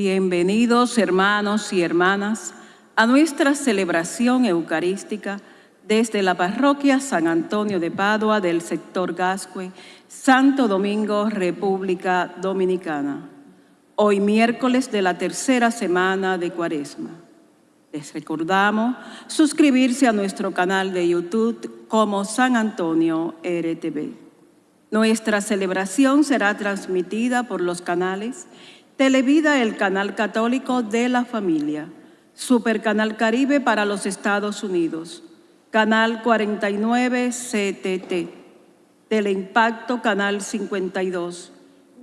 Bienvenidos hermanos y hermanas a nuestra celebración eucarística desde la parroquia San Antonio de Padua del sector Gascue, Santo Domingo, República Dominicana. Hoy miércoles de la tercera semana de Cuaresma. Les recordamos suscribirse a nuestro canal de YouTube como San Antonio RTV. Nuestra celebración será transmitida por los canales Televida, el canal católico de la familia, Supercanal Caribe para los Estados Unidos, Canal 49 CTT, Teleimpacto Canal 52,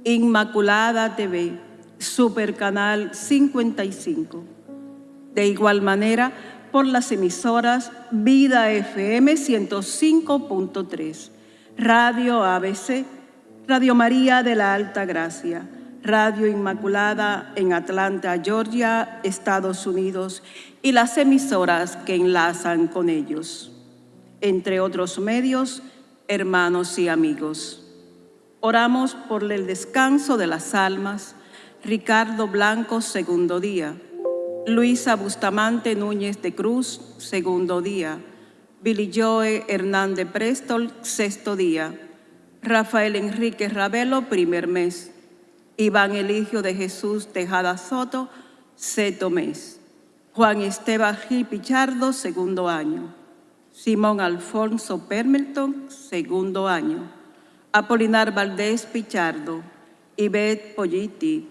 Inmaculada TV, Supercanal 55. De igual manera, por las emisoras Vida FM 105.3, Radio ABC, Radio María de la Alta Gracia, Radio Inmaculada en Atlanta, Georgia, Estados Unidos, y las emisoras que enlazan con ellos, entre otros medios, hermanos y amigos. Oramos por el descanso de las almas, Ricardo Blanco, segundo día, Luisa Bustamante Núñez de Cruz, segundo día, Billy Joe Hernández Prestol, sexto día, Rafael Enrique Ravelo, primer mes, Iván Eligio de Jesús Tejada Soto, sexto mes. Juan Esteban Gil Pichardo, segundo año. Simón Alfonso Permelton, segundo año. Apolinar Valdés Pichardo, Ivette Polliti,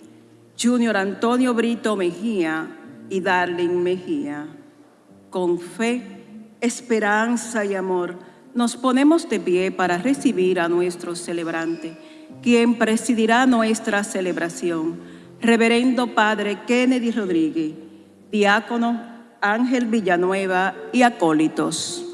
Junior Antonio Brito Mejía y Darling Mejía. Con fe, esperanza y amor, nos ponemos de pie para recibir a nuestro celebrante quien presidirá nuestra celebración. Reverendo Padre Kennedy Rodríguez, diácono Ángel Villanueva y acólitos.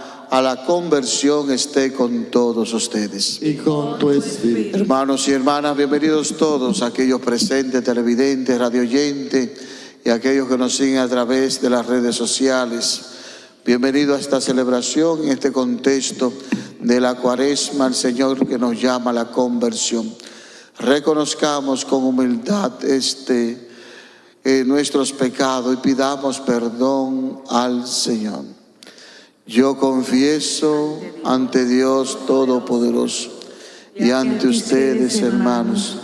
a la conversión esté con todos ustedes. Y con tu espíritu. Hermanos y hermanas, bienvenidos todos, aquellos presentes, televidentes, radioyentes y aquellos que nos siguen a través de las redes sociales. Bienvenido a esta celebración, en este contexto de la cuaresma, el Señor que nos llama a la conversión. Reconozcamos con humildad este nuestros pecados y pidamos perdón al Señor. Yo confieso ante Dios Todopoderoso y ante ustedes, hermanos,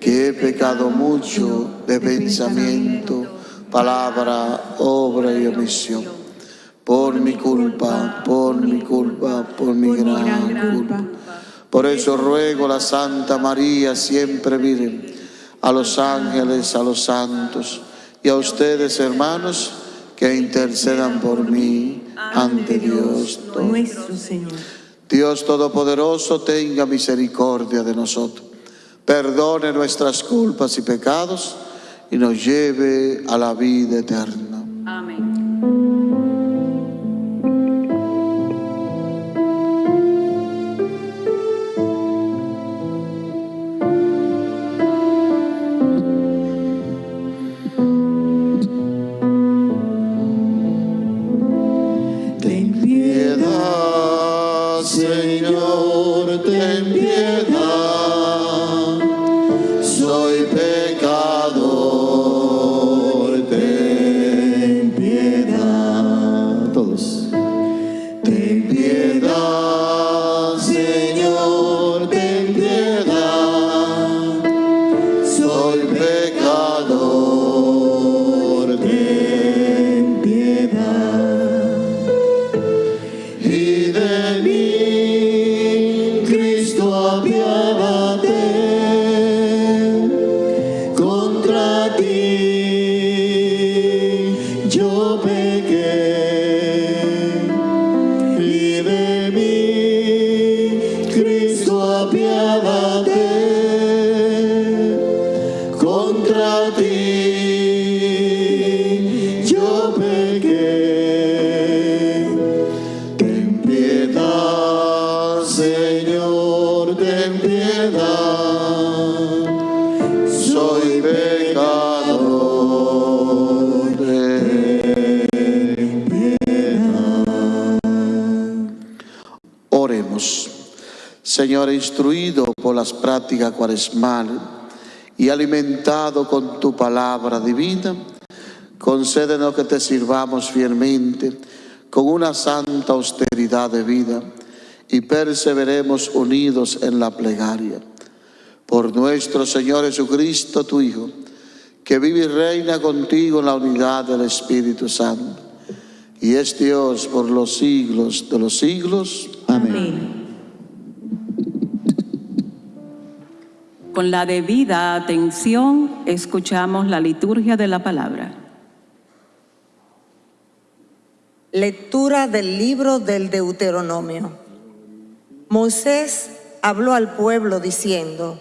que he pecado mucho de pensamiento, palabra, obra y omisión. Por mi culpa, por mi culpa, por mi gran culpa. Por eso ruego a la Santa María, siempre Virgen, a los ángeles, a los santos y a ustedes, hermanos, que intercedan por mí ante Dios nuestro Señor. Dios Todopoderoso, tenga misericordia de nosotros, perdone nuestras culpas y pecados y nos lleve a la vida eterna. Amén. Señor, instruido por las prácticas cuaresmales y alimentado con tu palabra divina, concédenos que te sirvamos fielmente con una santa austeridad de vida y perseveremos unidos en la plegaria. Por nuestro Señor Jesucristo, tu Hijo, que vive y reina contigo en la unidad del Espíritu Santo, y es Dios por los siglos de los siglos. Amén. Con la debida atención escuchamos la liturgia de la palabra. Lectura del libro del Deuteronomio. Moisés habló al pueblo diciendo,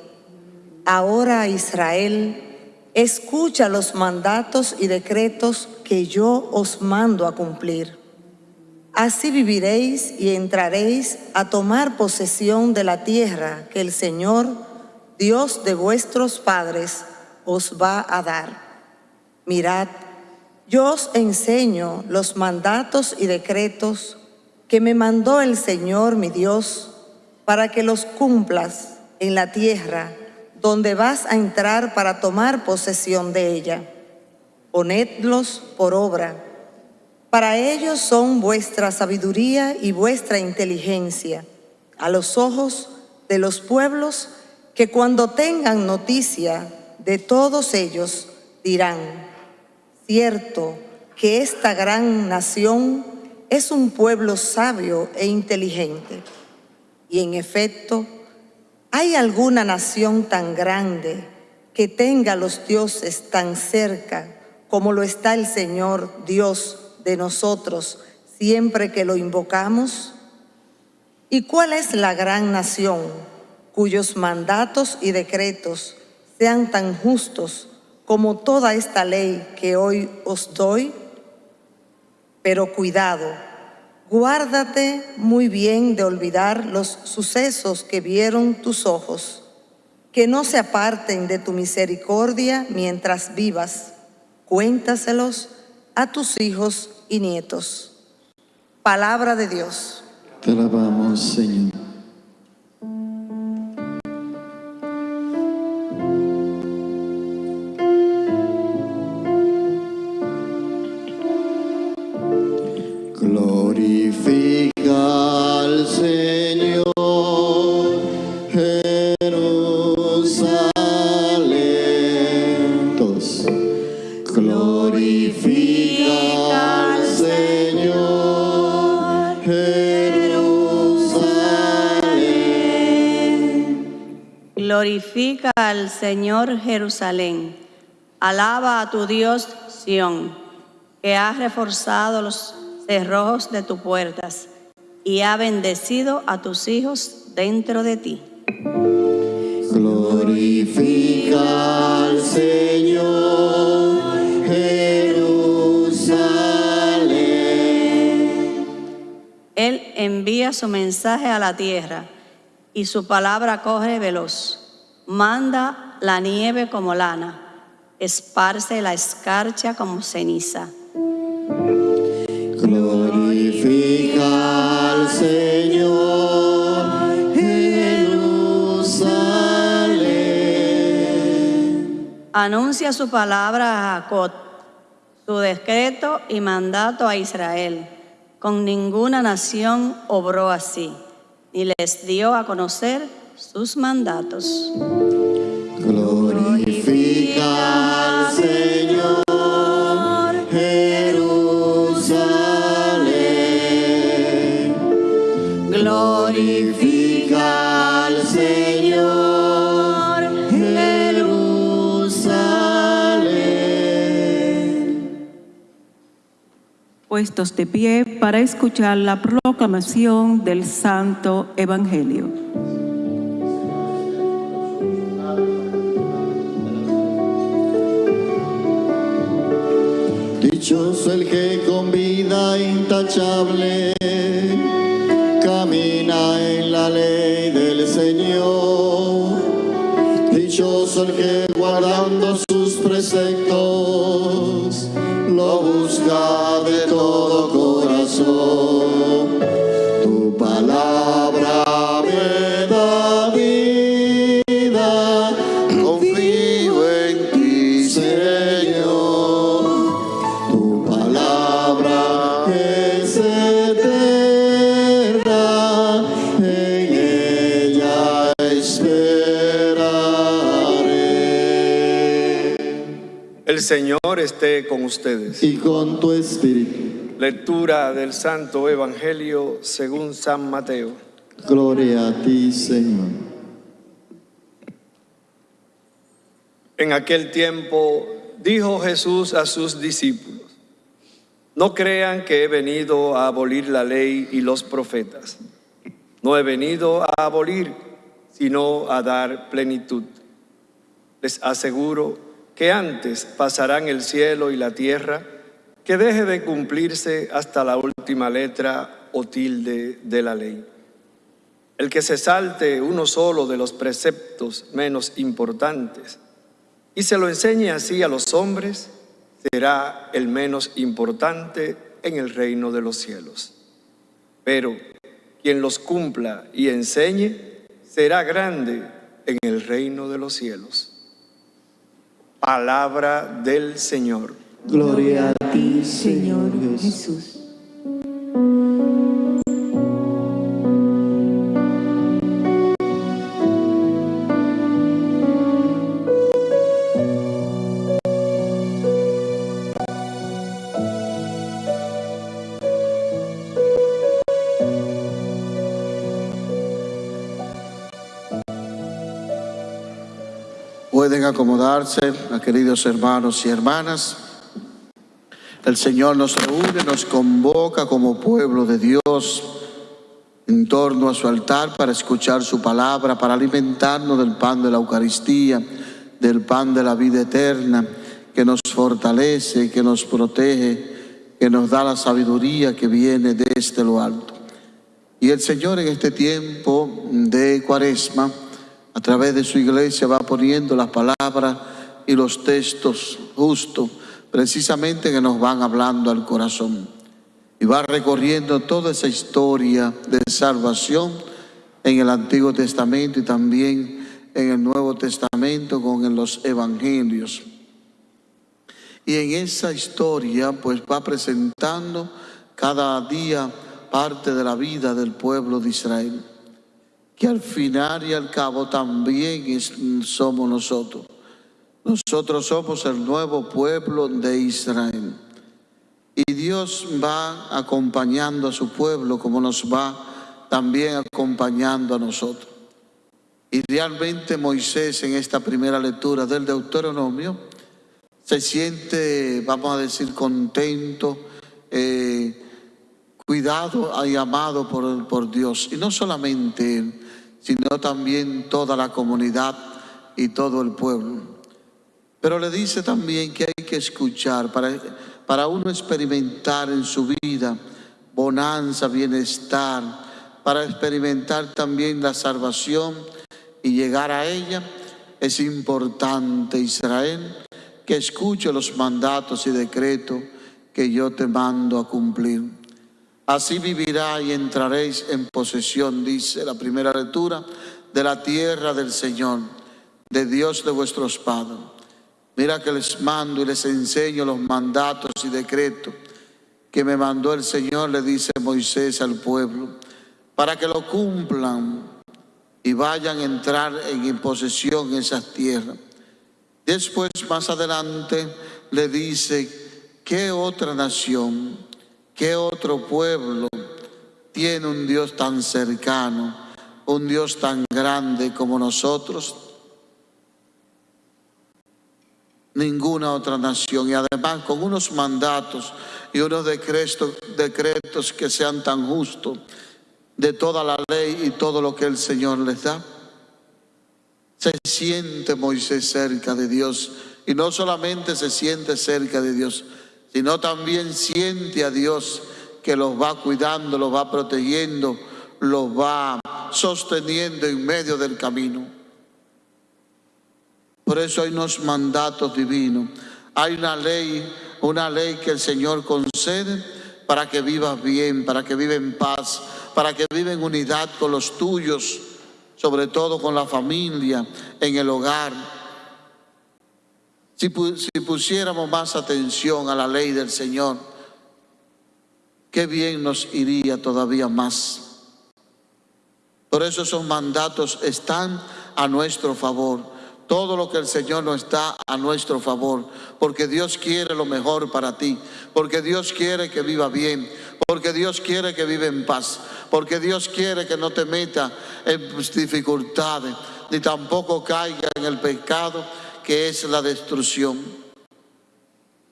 Ahora Israel, escucha los mandatos y decretos que yo os mando a cumplir. Así viviréis y entraréis a tomar posesión de la tierra que el Señor, Dios de vuestros padres, os va a dar. Mirad, yo os enseño los mandatos y decretos que me mandó el Señor mi Dios para que los cumplas en la tierra donde vas a entrar para tomar posesión de ella. Ponedlos por obra. Para ellos son vuestra sabiduría y vuestra inteligencia a los ojos de los pueblos que cuando tengan noticia de todos ellos dirán, cierto que esta gran nación es un pueblo sabio e inteligente. Y en efecto, ¿hay alguna nación tan grande que tenga los dioses tan cerca como lo está el Señor Dios de nosotros siempre que lo invocamos? ¿Y cuál es la gran nación? cuyos mandatos y decretos sean tan justos como toda esta ley que hoy os doy? Pero cuidado, guárdate muy bien de olvidar los sucesos que vieron tus ojos, que no se aparten de tu misericordia mientras vivas. Cuéntaselos a tus hijos y nietos. Palabra de Dios. Te alabamos, Señor. Al Señor Jerusalén. Alaba a tu Dios Sión, que ha reforzado los cerrojos de tus puertas y ha bendecido a tus hijos dentro de ti. Glorifica al Señor, Jerusalén. Él envía su mensaje a la tierra y su palabra corre veloz. Manda la nieve como lana, esparce la escarcha como ceniza. Glorifica al Señor, Jerusalén. Anuncia su palabra a Jacob, su decreto y mandato a Israel. Con ninguna nación obró así, ni les dio a conocer sus mandatos. Glorifica al Señor, Jerusalén. Glorifica al Señor, Jerusalén. Puestos de pie para escuchar la proclamación del Santo Evangelio. Dichoso el que con vida intachable camina en la ley del Señor. Dichoso el que guardando sus preceptos Señor esté con ustedes. Y con tu espíritu, Lectura del Santo Evangelio según San Mateo. gloria a ti, Señor. En aquel tiempo dijo Jesús a sus discípulos, no crean que he venido a abolir la ley y los profetas. No he venido a abolir, sino a dar plenitud. Les aseguro que antes pasarán el cielo y la tierra que deje de cumplirse hasta la última letra o tilde de la ley. El que se salte uno solo de los preceptos menos importantes y se lo enseñe así a los hombres, será el menos importante en el reino de los cielos. Pero quien los cumpla y enseñe, será grande en el reino de los cielos. Palabra del Señor. Gloria a ti, Señor Jesús. Pueden acomodarse, queridos hermanos y hermanas. El Señor nos reúne, nos convoca como pueblo de Dios en torno a su altar para escuchar su palabra, para alimentarnos del pan de la Eucaristía, del pan de la vida eterna, que nos fortalece, que nos protege, que nos da la sabiduría que viene desde lo alto. Y el Señor en este tiempo de cuaresma, a través de su iglesia, va poniendo las palabras y los textos justos, precisamente que nos van hablando al corazón. Y va recorriendo toda esa historia de salvación en el Antiguo Testamento y también en el Nuevo Testamento con los evangelios. Y en esa historia pues va presentando cada día parte de la vida del pueblo de Israel, que al final y al cabo también somos nosotros. Nosotros somos el nuevo pueblo de Israel. Y Dios va acompañando a su pueblo como nos va también acompañando a nosotros. Y realmente Moisés en esta primera lectura del Deuteronomio se siente, vamos a decir, contento, eh, cuidado y amado por, por Dios. Y no solamente él, sino también toda la comunidad y todo el pueblo. Pero le dice también que hay que escuchar para, para uno experimentar en su vida bonanza, bienestar, para experimentar también la salvación y llegar a ella. Es importante, Israel, que escuche los mandatos y decretos que yo te mando a cumplir. Así vivirá y entraréis en posesión, dice la primera lectura, de la tierra del Señor, de Dios de vuestros padres. Mira que les mando y les enseño los mandatos y decretos que me mandó el Señor, le dice Moisés al pueblo, para que lo cumplan y vayan a entrar en posesión esas tierras. Después, más adelante, le dice, ¿qué otra nación, qué otro pueblo tiene un Dios tan cercano, un Dios tan grande como nosotros? Ninguna otra nación. Y además con unos mandatos y unos decretos, decretos que sean tan justos de toda la ley y todo lo que el Señor les da. Se siente Moisés cerca de Dios y no solamente se siente cerca de Dios, sino también siente a Dios que los va cuidando, los va protegiendo, los va sosteniendo en medio del camino. Por eso hay unos mandatos divinos. Hay una ley, una ley que el Señor concede para que vivas bien, para que viva en paz, para que viva en unidad con los tuyos, sobre todo con la familia, en el hogar. Si, pusiéramos más atención a la ley del Señor, qué bien nos iría todavía más. Por eso esos mandatos están a nuestro favor. Todo lo que el Señor nos da a nuestro favor, porque Dios quiere lo mejor para ti, porque Dios quiere que viva bien, porque Dios quiere que viva en paz, porque Dios quiere que no te meta en dificultades, ni tampoco caiga en el pecado que es la destrucción.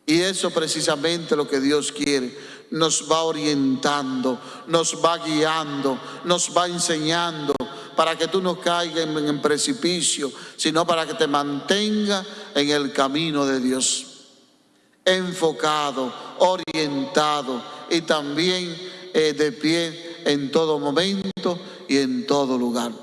Y eso precisamente lo que Dios quiere. Nos va orientando, nos va guiando, nos va enseñando para que tú no caigas en, precipicio, sino para que te mantenga en el camino de Dios. Enfocado, orientado y también eh, de pie en todo momento y en todo lugar.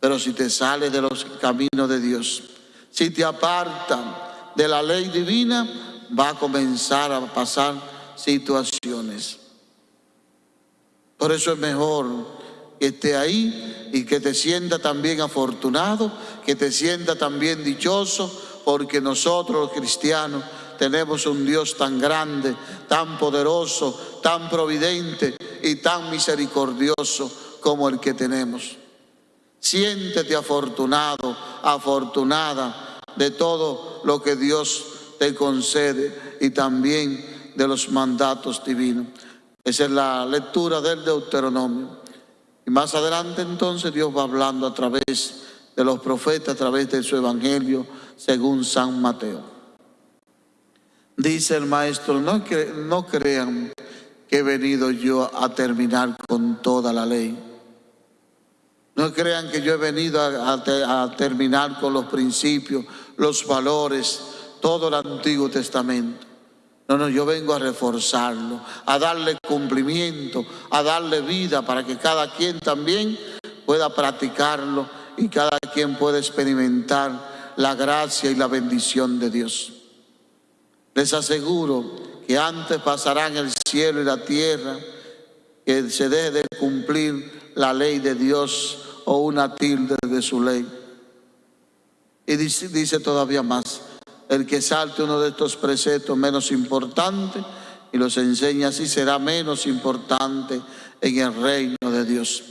Pero si te sales de los caminos de Dios, si te apartan de la ley divina, va a comenzar a pasar situaciones. Por eso es mejor que esté ahí y que te sienta también afortunado, que te sienta también dichoso, porque nosotros los cristianos tenemos un Dios tan grande, tan poderoso, tan providente y tan misericordioso como el que tenemos. Siéntete afortunado, afortunada de todo lo que Dios te concede y también de los mandatos divinos. Esa es la lectura del Deuteronomio. Y más adelante entonces Dios va hablando a través de los profetas, a través de su evangelio, según San Mateo. Dice el maestro, no, no crean que he venido yo a terminar con toda la ley. No crean que yo he venido a terminar con los principios los valores, todo el Antiguo Testamento. No, no, yo vengo a reforzarlo, a darle cumplimiento, a darle vida para que cada quien también pueda practicarlo y cada quien pueda experimentar la gracia y la bendición de Dios. Les aseguro que antes pasarán el cielo y la tierra que se deje de cumplir la ley de Dios o una tilde de su ley. Y dice, todavía más, el que salte uno de estos preceptos menos importantes y los enseña así será menos importante en el reino de Dios.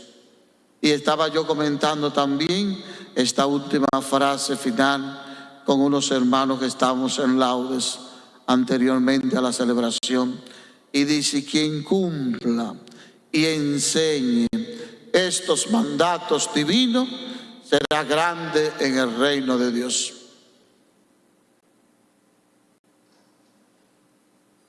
Y estaba yo comentando también esta última frase final con unos hermanos que estamos en laudes anteriormente a la celebración. Y dice, quien cumpla y enseñe estos mandatos divinos, será grande en el reino de Dios.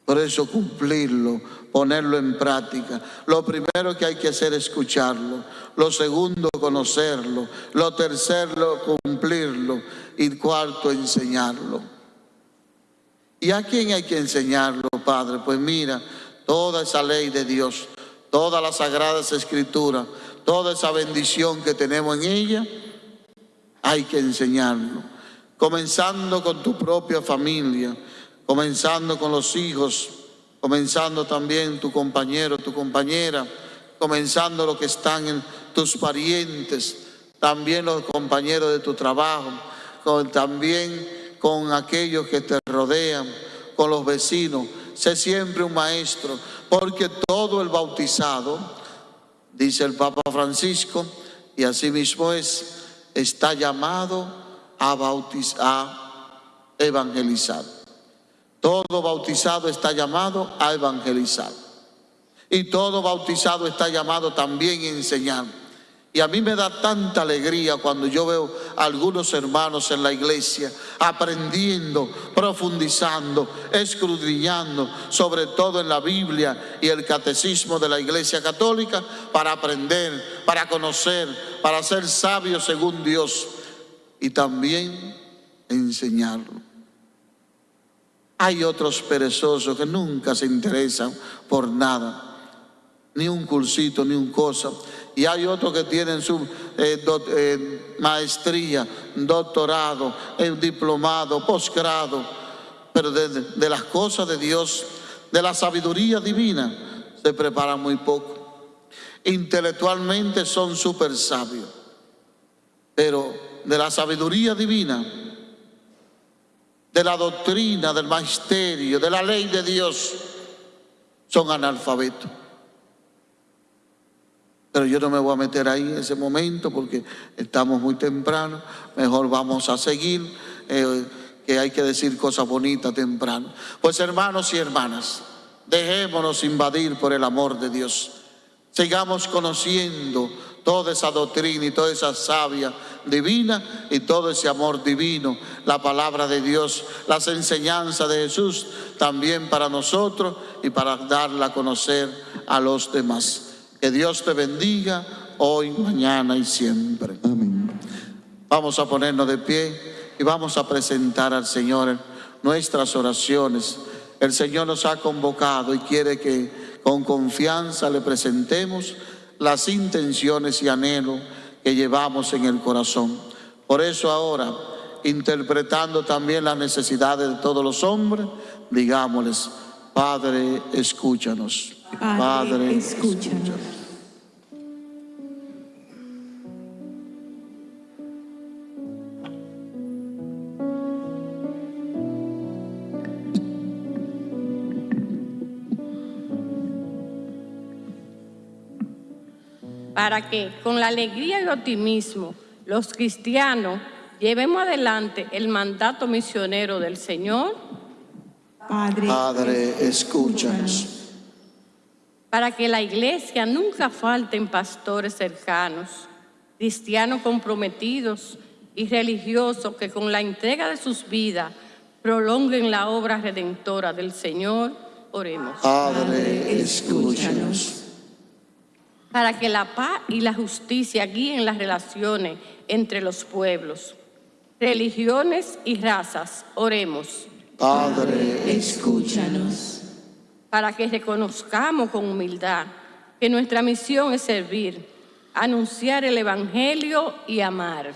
Por eso cumplirlo, ponerlo en práctica. Lo primero que hay que hacer es escucharlo. Lo segundo, conocerlo. Lo tercero, cumplirlo. Y cuarto, enseñarlo. ¿Y a quién hay que enseñarlo, Padre? Pues mira, toda esa ley de Dios, todas las sagradas escrituras, toda esa bendición que tenemos en ella, hay que enseñarlo. Comenzando con tu propia familia, comenzando con los hijos, comenzando también tu compañero, tu compañera, comenzando los que están en tus parientes, también los compañeros de tu trabajo, también con aquellos que te rodean, con los vecinos. Sé siempre un maestro, porque todo el bautizado, dice el Papa Francisco, y así mismo es, está llamado a, a evangelizar. Todo bautizado está llamado a evangelizar. Y todo bautizado está llamado también a enseñar. Y a mí me da tanta alegría cuando yo veo a algunos hermanos en la iglesia aprendiendo, profundizando, escudriñando, sobre todo en la Biblia y el catecismo de la iglesia católica, para aprender, para conocer, para ser sabios según Dios y también enseñarlo. Hay otros perezosos que nunca se interesan por nada, ni un cursito, ni un cosa. Y hay otros que tienen su eh, eh, maestría, doctorado, eh, diplomado, posgrado, pero de, de las cosas de Dios, de la sabiduría divina, se preparan muy poco. Intelectualmente son súper sabios, pero de la sabiduría divina, de la doctrina, del magisterio, de la ley de Dios, son analfabetos. Pero yo no me voy a meter ahí en ese momento porque estamos muy temprano. Mejor vamos a seguir, eh, que hay que decir cosas bonitas temprano. Pues hermanos y hermanas, dejémonos invadir por el amor de Dios. Sigamos conociendo toda esa doctrina y toda esa savia divina y todo ese amor divino, la palabra de Dios, las enseñanzas de Jesús también para nosotros y para darla a conocer a los demás. Que Dios te bendiga hoy, mañana y siempre. Amén. Vamos a ponernos de pie y vamos a presentar al Señor nuestras oraciones. El Señor nos ha convocado y quiere que con confianza le presentemos las intenciones y anhelos que llevamos en el corazón. Por eso ahora, interpretando también las necesidades de todos los hombres, digámosles, Padre, escúchanos. Padre, escúchanos. Para que con la alegría y optimismo los cristianos llevemos adelante el mandato misionero del Señor, Padre, Padre, escúchanos. para que la iglesia nunca falten pastores cercanos, cristianos comprometidos y religiosos que con la entrega de sus vidas prolonguen la obra redentora del Señor. Oremos. Padre, escúchanos. Para que la paz y la justicia guíen las relaciones entre los pueblos, religiones y razas. Oremos. Padre, escúchanos. para que reconozcamos con humildad que nuestra misión es servir, anunciar el Evangelio y amar.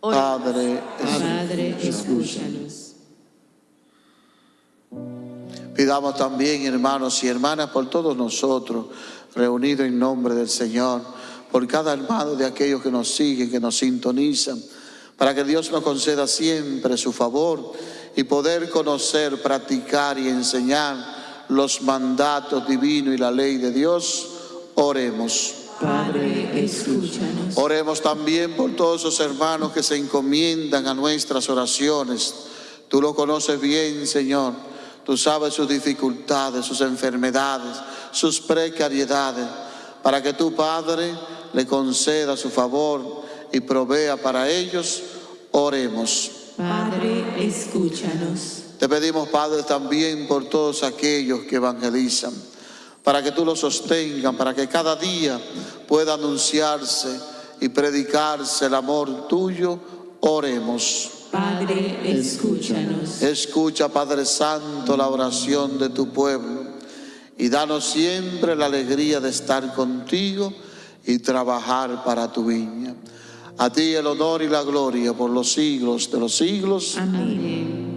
Oremos. Padre, Padre, escúchanos. Pidamos también, hermanos y hermanas, por todos nosotros, reunidos en nombre del Señor, por cada hermano de aquellos que nos siguen, que nos sintonizan, para que Dios nos conceda siempre su favor y poder conocer, practicar y enseñar los mandatos divinos y la ley de Dios. Oremos. Padre, escúchanos. Oremos también por todos esos hermanos que se encomiendan a nuestras oraciones. Tú lo conoces bien, Señor. Tú sabes sus dificultades, sus enfermedades, sus precariedades, para que tu Padre le conceda su favor y provea para ellos. Oremos. Padre, escúchanos. Te pedimos, Padre, también por todos aquellos que evangelizan, para que tú los sostengan, para que cada día pueda anunciarse y predicarse el amor tuyo. Oremos. Padre, escúchanos. Escucha, Padre Santo, la oración de tu pueblo y danos siempre la alegría de estar contigo y trabajar para tu viña. A ti el honor y la gloria por los siglos de los siglos. Amén.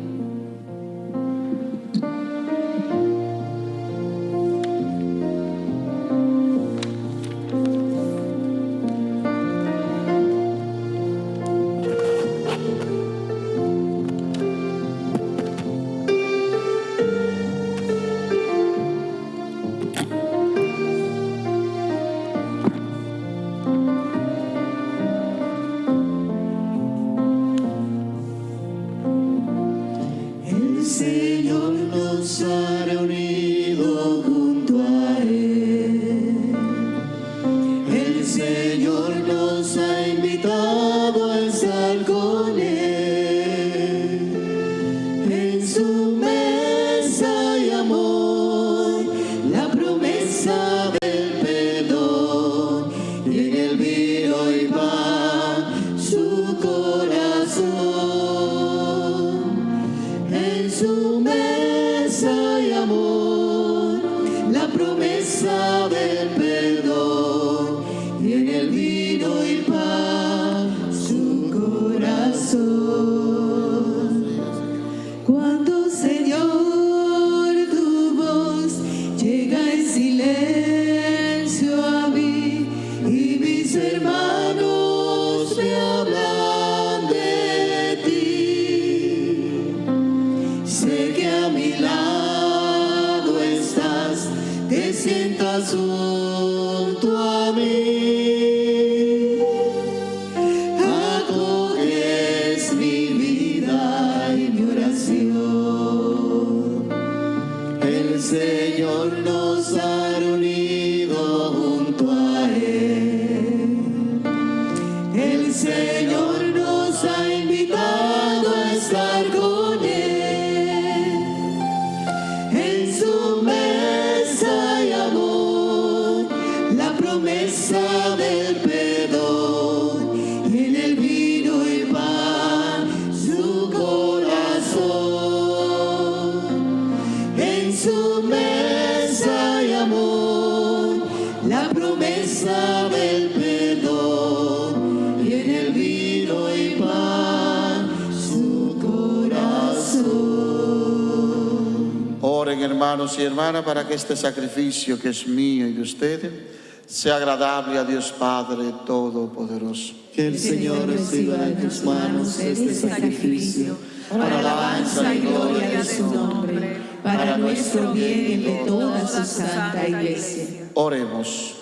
Para que este sacrificio que es mío y de ustedes sea agradable a Dios Padre Todopoderoso. Que el Señor reciba de tus manos este sacrificio para alabanza y gloria de su nombre, para nuestro bien y de toda su santa iglesia. Oremos.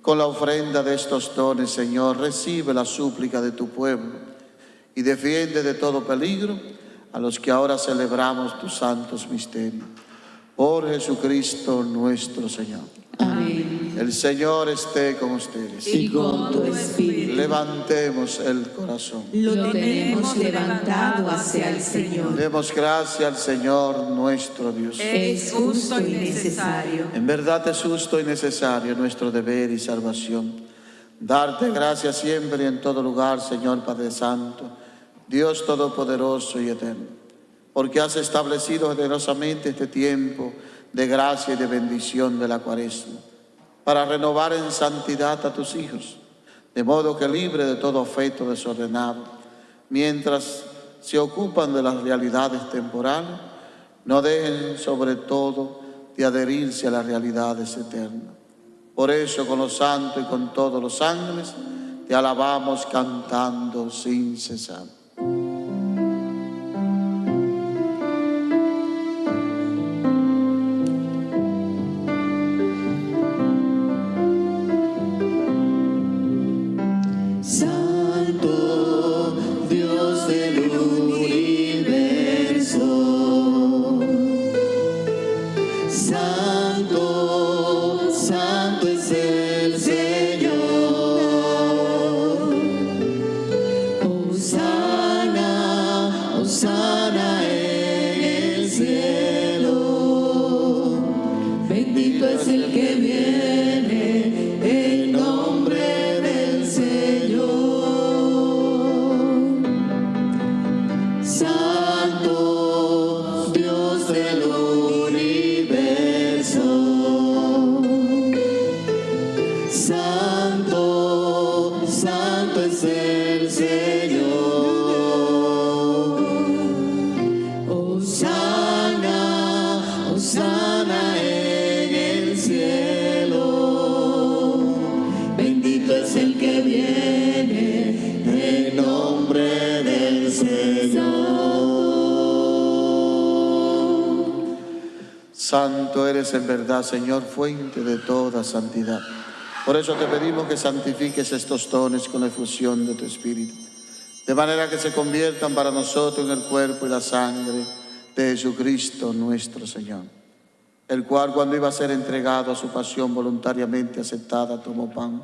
Con la ofrenda de estos dones, Señor, recibe la súplica de tu pueblo y defiende de todo peligro a los que ahora celebramos tus santos misterios. Por Jesucristo nuestro Señor. Amén. El Señor esté con ustedes. Y con tu espíritu Levantemos el corazón. lo tenemos levantado hacia el Señor. Demos gracias al Señor nuestro Dios. Es justo y necesario. En verdad es justo y necesario nuestro deber y salvación. Darte gracias siempre y en todo lugar, Señor Padre Santo, Dios Todopoderoso y Eterno, porque has establecido generosamente este tiempo de gracia y de bendición de la cuaresma, para renovar en santidad a tus hijos, de modo que libre de todo afecto desordenado, mientras se ocupan de las realidades temporales, no dejen sobre todo de adherirse a las realidades eternas. Por eso con los santos y con todos los ángeles te alabamos cantando sin cesar. Santo, Santo eres en verdad, Señor, fuente de toda santidad. Por eso te pedimos que santifiques estos dones con la efusión de tu Espíritu, de manera que se conviertan para nosotros en el cuerpo y la sangre de Jesucristo nuestro Señor, el cual cuando iba a ser entregado a su pasión voluntariamente aceptada, tomó pan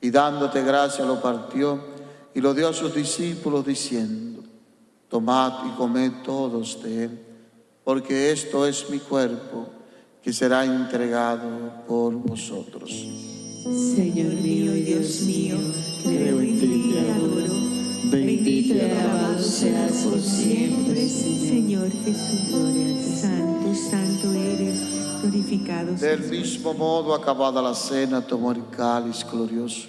y dándote gracia lo partió y lo dio a sus discípulos diciendo, tomad y comed todos de él, porque esto es mi cuerpo que será entregado por vosotros. Señor mío y Dios mío, creo en ti y te adoro. Bendito y alabado seas por siempre, Señor Jesús. Gloria. Santo, santo eres, glorificado Del mismo modo, acabada la cena, tomó el cáliz glorioso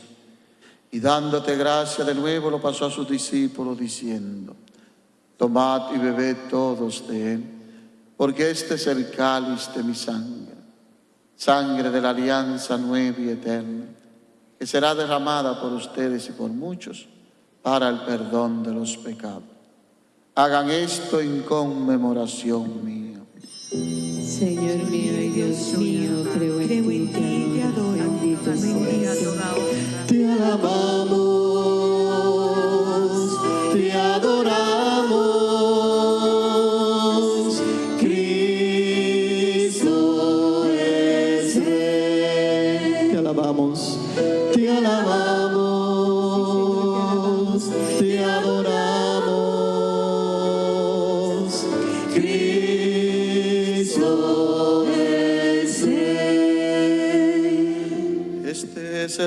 y dándote gracia de nuevo lo pasó a sus discípulos diciendo, tomad y bebed todos de él, porque este es el cáliz de mi sangre, sangre de la alianza nueva y eterna, que será derramada por ustedes y por muchos para el perdón de los pecados. Hagan esto en conmemoración mía. Señor mío y Dios mío, creo en ti y te adoro. Bendito seas. Te alabamos,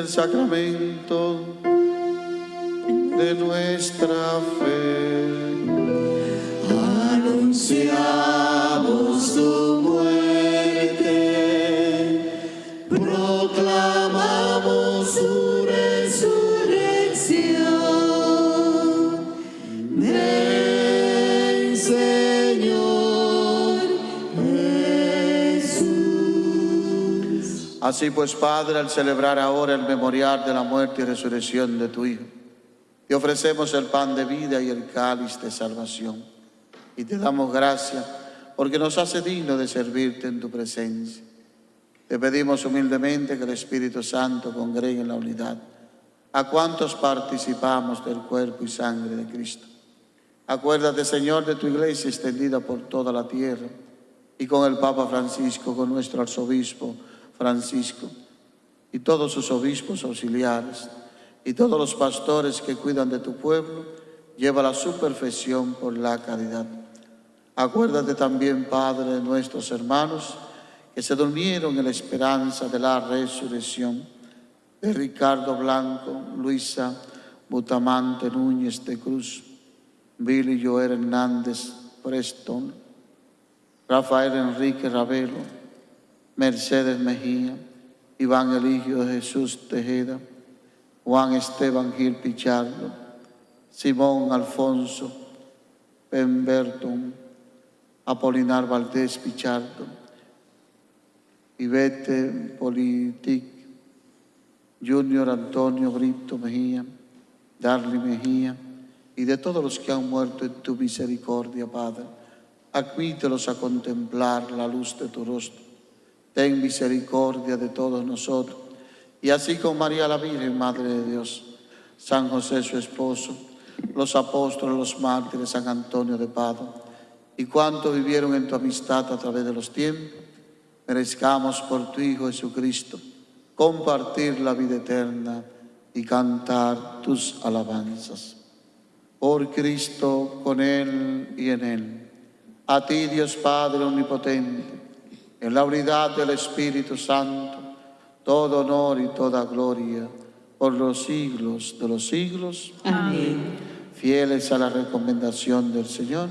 el sacramento de nuestra fe. Anunciamos Así pues, Padre, al celebrar ahora el memorial de la muerte y resurrección de tu Hijo, te ofrecemos el pan de vida y el cáliz de salvación. Y te damos gracias porque nos hace digno de servirte en tu presencia. Te pedimos humildemente que el Espíritu Santo congregue en la unidad a cuantos participamos del cuerpo y sangre de Cristo. Acuérdate, Señor, de tu iglesia extendida por toda la tierra y con el Papa Francisco, con nuestro arzobispo Francisco y todos sus obispos auxiliares y todos los pastores que cuidan de tu pueblo, lleva a su perfección por la caridad. Acuérdate también, Padre, de nuestros hermanos que se durmieron en la esperanza de la resurrección, de Ricardo Blanco, Luisa Butamante Núñez de Cruz, Billy Joel Hernández Preston, Rafael Enrique Ravelo, Mercedes Mejía, Iván Eligio Jesús Tejeda, Juan Esteban Gil Pichardo, Simón Alfonso Pemberton, Apolinar Valdés Pichardo, Ivete Politic, Junior Antonio Brito Mejía, Darly Mejía, y de todos los que han muerto en tu misericordia, Padre, admítelos a contemplar la luz de tu rostro. Ten misericordia de todos nosotros, y así con María la Virgen, Madre de Dios, San José su esposo, los apóstoles, los mártires, San Antonio de Padua, y cuantos vivieron en tu amistad a través de los tiempos, merezcamos por tu Hijo Jesucristo compartir la vida eterna y cantar tus alabanzas. Por Cristo, con Él y en Él. A ti, Dios Padre Omnipotente, en la unidad del Espíritu Santo, todo honor y toda gloria por los siglos de los siglos. Amén. Fieles a la recomendación del Señor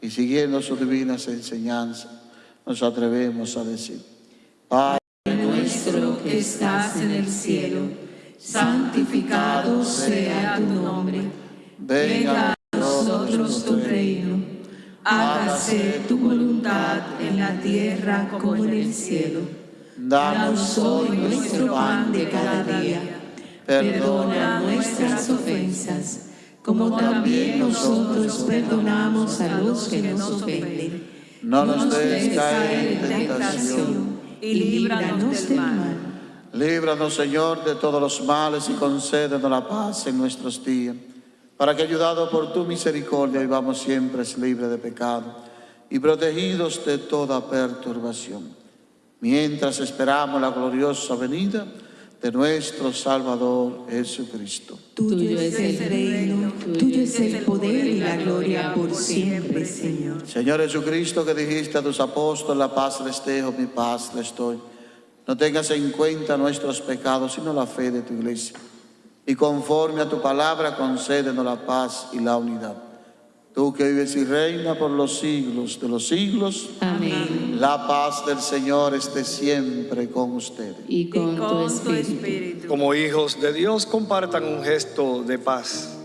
y siguiendo sus divinas enseñanzas, nos atrevemos a decir, Padre nuestro que estás en el cielo, santificado sea tu nombre. Venga a nosotros tu reino. Hágase tu voluntad en la tierra como en el cielo. Danos hoy nuestro pan de cada día. Perdona nuestras ofensas, como también nosotros perdonamos a los que nos ofenden. No nos dejes caer en tentación y líbranos del mal. Líbranos, Señor, de todos los males y concédenos la paz en nuestros días, para que, ayudados por tu misericordia, vivamos siempre libres de pecado y protegidos de toda perturbación, mientras esperamos la gloriosa venida de nuestro Salvador Jesucristo. Tuyo es el reino, tuyo es el poder y la gloria por siempre, Señor. Señor Jesucristo, que dijiste a tus apóstoles, la paz les dejo, mi paz les doy. No tengas en cuenta nuestros pecados, sino la fe de tu iglesia. Y conforme a tu palabra concédenos la paz y la unidad. Tú que vives y reinas por los siglos de los siglos, Amén. la paz del Señor esté siempre con ustedes. Y con, y tu con tu espíritu. espíritu. Como hijos de Dios, compartan un gesto de paz.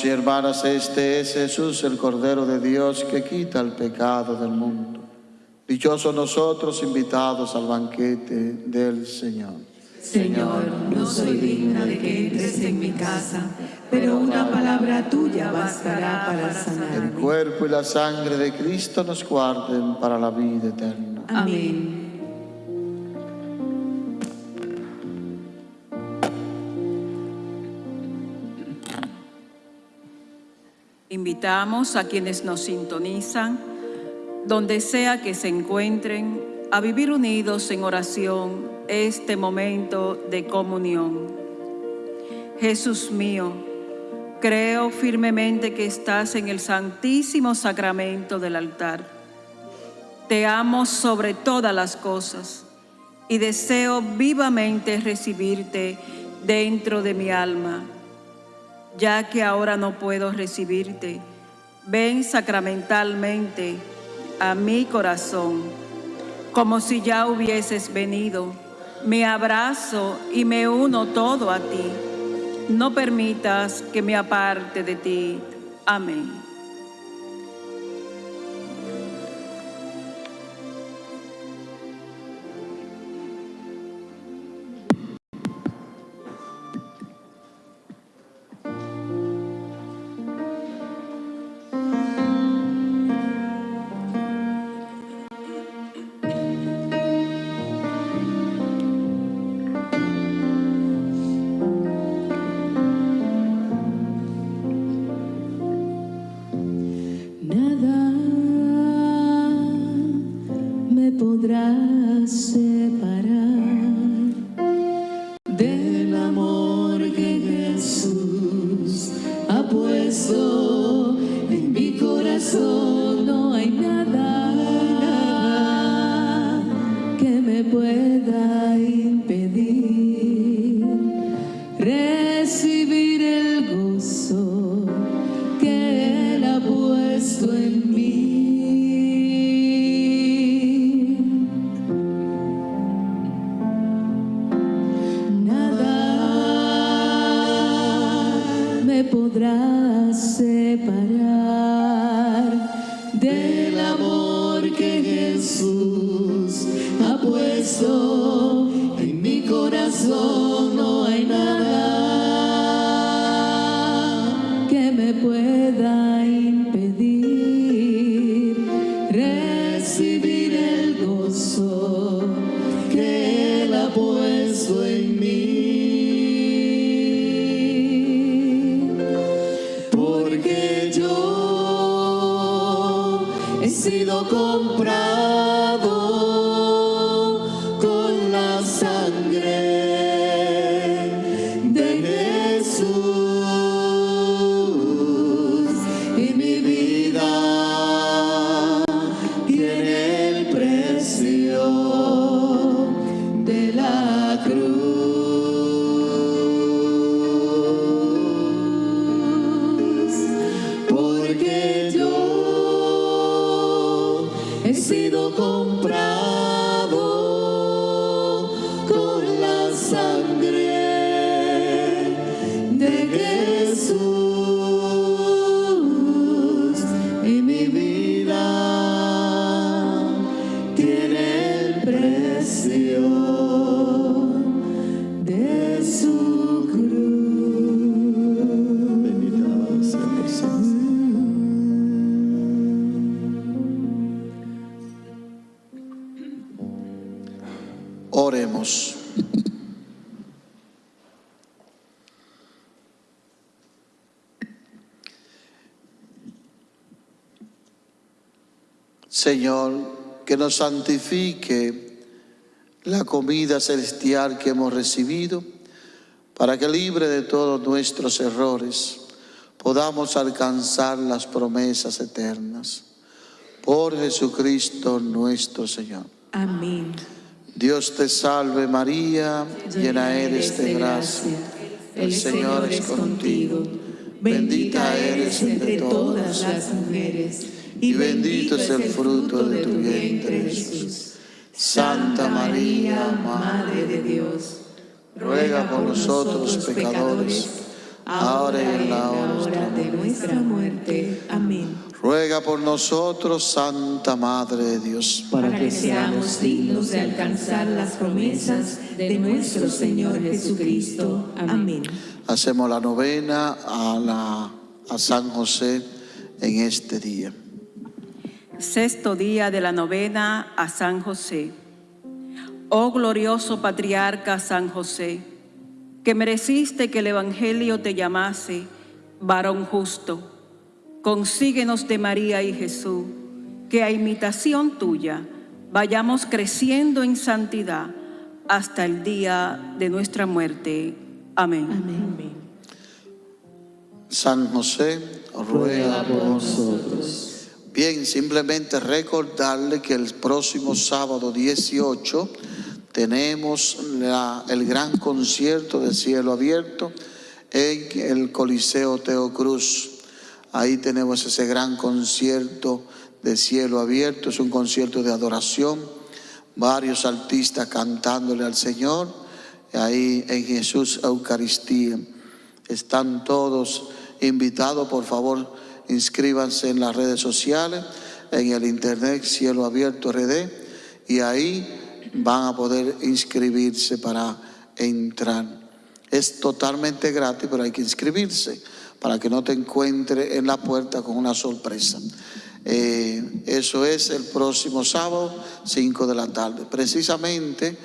Hermanos y hermanas, este es Jesús, el Cordero de Dios, que quita el pecado del mundo. Dichosos nosotros invitados al banquete del Señor. Señor, no soy digna de que entres en mi casa, pero una palabra tuya bastará para El sanarme. cuerpo y la sangre de Cristo nos guarden para la vida eterna. Amén. Invitamos a quienes nos sintonizan, donde sea que se encuentren, a vivir unidos en oración este momento de comunión. Jesús mío, creo firmemente que estás en el santísimo sacramento del altar. Te amo sobre todas las cosas y deseo vivamente recibirte dentro de mi alma ya que ahora no puedo recibirte, ven sacramentalmente a mi corazón, como si ya hubieses venido. Me abrazo y me uno todo a ti. No permitas que me aparte de ti. Amén. Sido comprado Señor, que nos santifique la comida celestial que hemos recibido, para que libre de todos nuestros errores podamos alcanzar las promesas eternas. Por Jesucristo nuestro Señor. Amén. Dios te salve María, llena eres de gracia. El Señor es contigo. Bendita eres entre todas las mujeres y bendito es el fruto de tu vientre Jesús. Santa María, Madre de Dios, ruega por nosotros pecadores, ahora y en la hora de nuestra muerte. Amén. Ruega por nosotros, Santa Madre de Dios. Para que seamos dignos de alcanzar las promesas de nuestro Señor Jesucristo. Amén. Hacemos la novena a, la, a San José en este día. Sexto día de la novena a San José. Oh glorioso patriarca San José, que mereciste que el Evangelio te llamase varón justo, consíguenos de María y Jesús, que a imitación tuya vayamos creciendo en santidad hasta el día de nuestra muerte. Amén. Amén. San José, ruega por nosotros. Bien, simplemente recordarle que el próximo sábado 18 tenemos el gran concierto de cielo abierto en el Coliseo Teocruz. Ahí tenemos ese gran concierto de cielo abierto, es un concierto de adoración, varios artistas cantándole al Señor, ahí en Jesús Eucaristía. Están todos invitados, por favor, inscríbanse en las redes sociales, en el internet Cielo Abierto RD, y ahí van a poder inscribirse para entrar. Es totalmente gratis, pero hay que inscribirse para que no te encuentre en la puerta con una sorpresa. Eh, eso es el próximo sábado, 5 de la tarde. Precisamente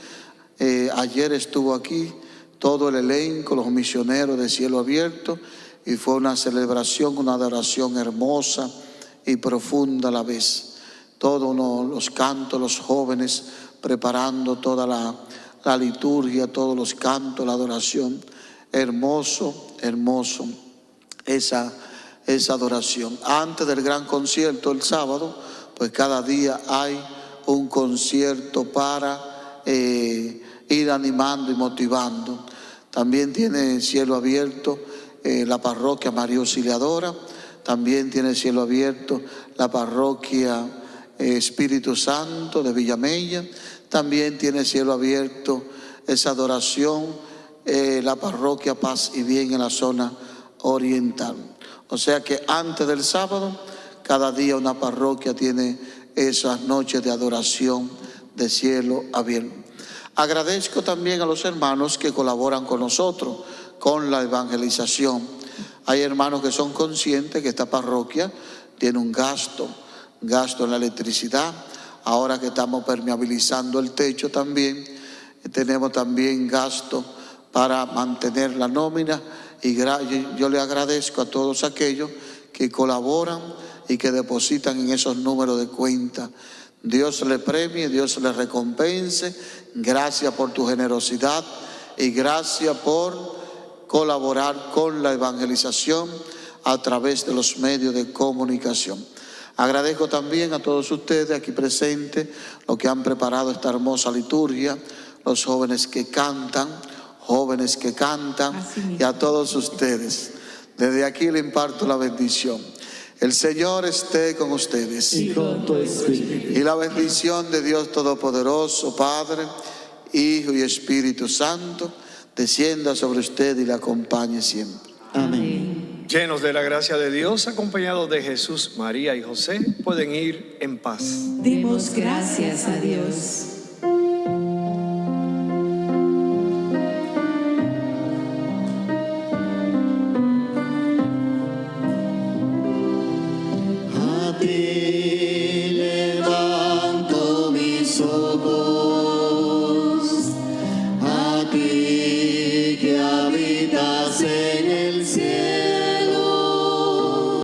eh, ayer estuvo aquí todo el elenco, los misioneros de cielo abierto, y fue una celebración, una adoración hermosa y profunda a la vez. Todos los cantos, los jóvenes preparando toda la, la liturgia, todos los cantos, la adoración. Hermoso, hermoso esa, esa adoración. Antes del gran concierto el sábado, pues cada día hay un concierto para eh, ir animando y motivando. También tiene cielo abierto eh, la parroquia María Auxiliadora, también tiene cielo abierto la parroquia eh, Espíritu Santo de Villamella, también tiene cielo abierto esa adoración eh, la parroquia Paz y Bien en la zona oriental. O sea que antes del sábado, cada día una parroquia tiene esas noches de adoración de cielo abierto. Agradezco también a los hermanos que colaboran con nosotros con la evangelización. Hay hermanos que son conscientes que esta parroquia tiene un gasto, gasto en la electricidad. Ahora que estamos permeabilizando el techo también, eh, tenemos también gasto para mantener la nómina y yo le agradezco a todos aquellos que colaboran y que depositan en esos números de cuenta. Dios le premie, Dios le recompense. Gracias por tu generosidad y gracias por colaborar con la evangelización a través de los medios de comunicación. Agradezco también a todos ustedes aquí presentes, los que han preparado esta hermosa liturgia, los jóvenes que cantan, jóvenes que cantan, y a todos ustedes. Desde aquí le imparto la bendición. El Señor esté con ustedes. y con tu espíritu. Y la bendición de Dios Todopoderoso, Padre, Hijo y Espíritu Santo, descienda sobre usted y le acompañe siempre. Amén. Llenos de la gracia de Dios, acompañados de Jesús, María y José, pueden ir en paz. Demos gracias a Dios.